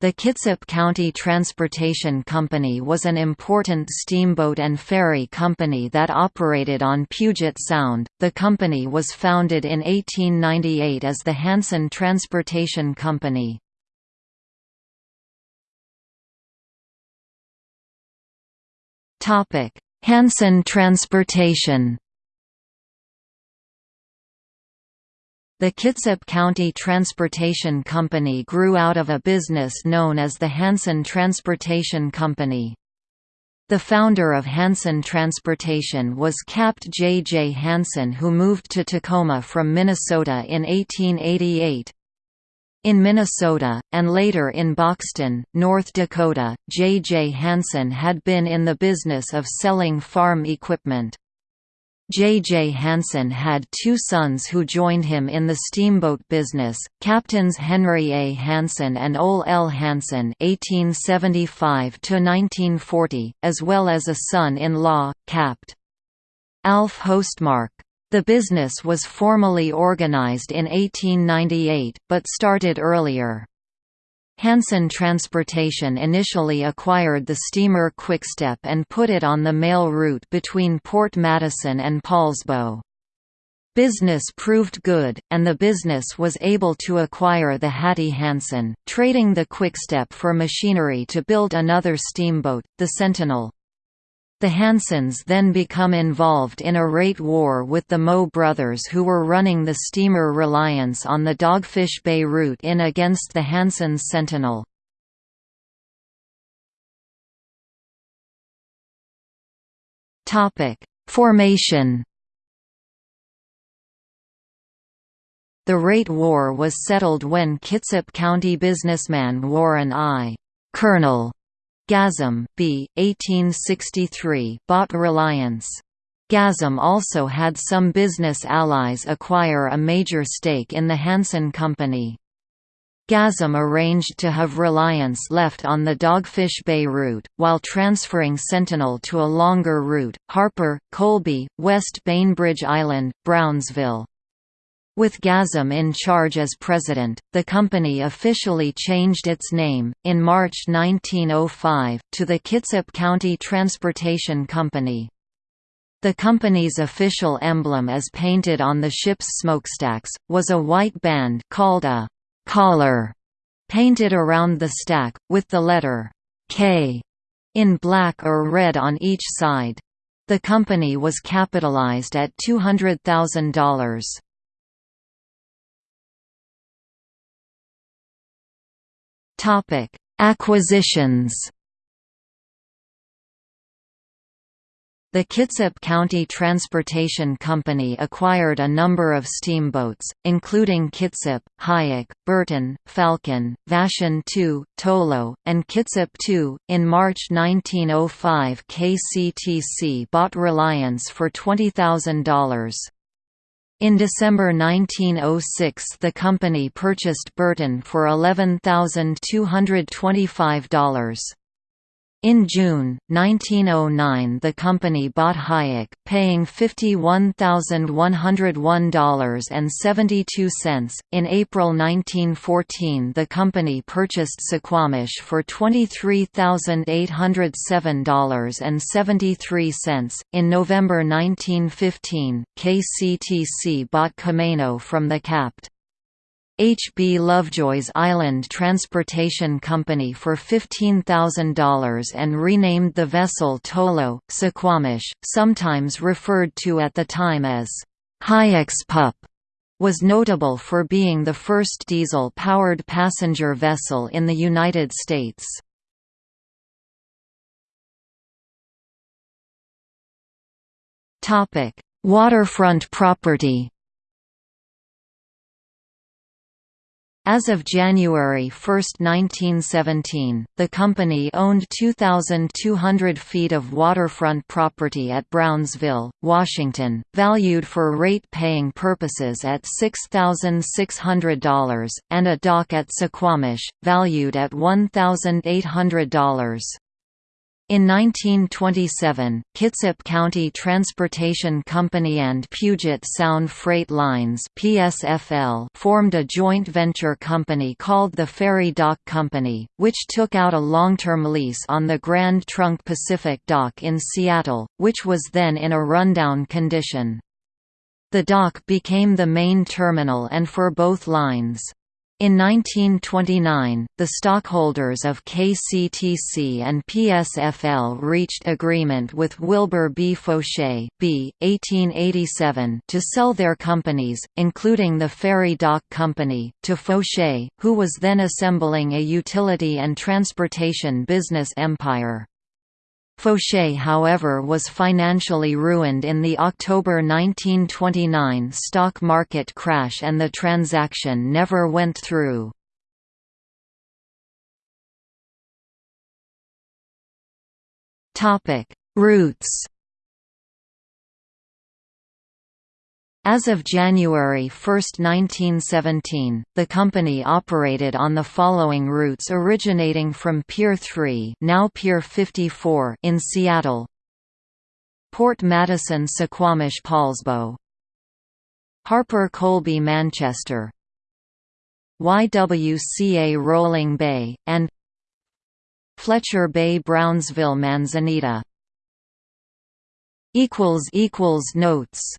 The Kitsap County Transportation Company was an important steamboat and ferry company that operated on Puget Sound. The company was founded in 1898 as the Hanson Transportation Company. Topic: Hanson Transportation The Kitsap County Transportation Company grew out of a business known as the Hanson Transportation Company. The founder of Hanson Transportation was Capt. J. J. Hanson who moved to Tacoma from Minnesota in 1888. In Minnesota, and later in Buxton, North Dakota, J. J. Hanson had been in the business of selling farm equipment. J. J. Hanson had two sons who joined him in the steamboat business, Captains Henry A. Hanson and Ole L. Hanson (1875–1940), as well as a son-in-law, Capt. Alf Hostmark. The business was formally organized in 1898, but started earlier. Hanson Transportation initially acquired the steamer Quickstep and put it on the mail route between Port Madison and Poulsbo. Business proved good, and the business was able to acquire the Hattie Hanson, trading the Quickstep for machinery to build another steamboat, the Sentinel. The Hansons then become involved in a rate war with the Moe brothers who were running the steamer Reliance on the Dogfish Bay route in against the Hansons Sentinel. Formation The rate war was settled when Kitsap County businessman Warren I. Colonel Gazzam B. 1863 bought Reliance. Gazzam also had some business allies acquire a major stake in the Hanson Company. Gazzam arranged to have Reliance left on the Dogfish Bay route, while transferring Sentinel to a longer route, Harper, Colby, West Bainbridge Island, Brownsville. With Gazzam in charge as president, the company officially changed its name, in March 1905, to the Kitsap County Transportation Company. The company's official emblem as painted on the ship's smokestacks, was a white band called a «collar» painted around the stack, with the letter «K» in black or red on each side. The company was capitalized at $200,000. Topic: Acquisitions. The Kitsap County Transportation Company acquired a number of steamboats, including Kitsap, Hyak, Burton, Falcon, Vashon II, Tolo, and Kitsap II. In March 1905, KCTC bought Reliance for $20,000. In December 1906 the company purchased Burton for $11,225. In June, 1909 the company bought Hyak, paying $51,101.72. In April 1914 the company purchased Suquamish for $23,807.73. In November 1915, KCTC bought Camano from the Capt. H. B. Lovejoy's Island Transportation Company for $15,000 and renamed the vessel Tolo, Suquamish, sometimes referred to at the time as Hyak's Pup was notable for being the first diesel-powered passenger vessel in the United States. Waterfront property As of January 1, 1917, the company owned 2,200 feet of waterfront property at Brownsville, Washington, valued for rate-paying purposes at $6,600, and a dock at Suquamish, valued at $1,800. In 1927, Kitsap County Transportation Company and Puget Sound Freight Lines (PSFL) formed a joint venture company called the Ferry Dock Company, which took out a long-term lease on the Grand Trunk Pacific Dock in Seattle, which was then in a rundown condition. The dock became the main terminal and for both lines. In 1929, the stockholders of KCTC and PSFL reached agreement with Wilbur B. Foshay B. 1887 to sell their companies, including the Ferry Dock Company, to Foshay, who was then assembling a utility and transportation business empire. Foshay however was financially ruined in the October 1929 stock market crash and the transaction never went through. Routes As of January 1, 1917, the company operated on the following routes originating from Pier 3 now Pier 54 in Seattle. Port Madison Suquamish Poulsbo Harper Colby Manchester. YWCA Rolling Bay, and Fletcher Bay Brownsville Manzanita. Notes